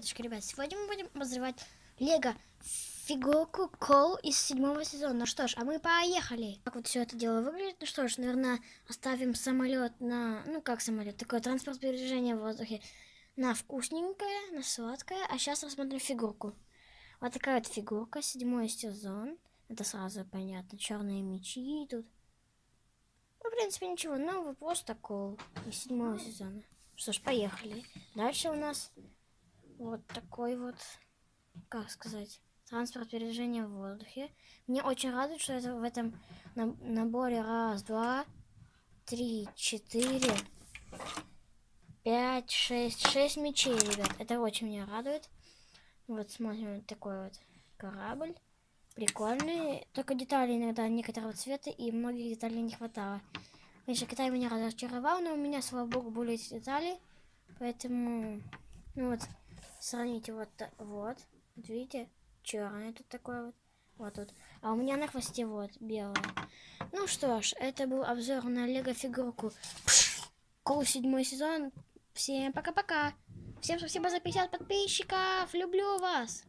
Приветушки, ребят. Сегодня мы будем обозревать Лего фигурку Кол из седьмого сезона. Ну что ж, а мы поехали. Как вот все это дело выглядит? Ну что ж, наверное, оставим самолет на... Ну как самолет? Такой транспорт передвижения в воздухе. На вкусненькое, на сладкое. А сейчас рассмотрим фигурку. Вот такая вот фигурка, седьмой сезон. Это сразу понятно. Черные мечи тут. Ну, в принципе, ничего нового, просто кол из седьмого сезона. Что ж, поехали. Дальше у нас вот такой вот, как сказать, транспорт передвижения в воздухе. Мне очень радует, что это в этом наборе раз, два, три, четыре, пять, шесть, шесть мечей, ребят. Это очень меня радует. Вот смотрим, вот такой вот корабль. Прикольный. Только детали иногда некоторого цвета и многих деталей не хватало. Конечно, Китай меня разочаровал, но у меня, слава богу, были эти детали. Поэтому, ну вот, сравните вот, вот, вот видите, черный тут такой вот, вот тут. А у меня на хвосте вот, белое. Ну что ж, это был обзор на лего фигурку Кол седьмой сезон. Всем пока-пока. Всем спасибо за 50 подписчиков. Люблю вас.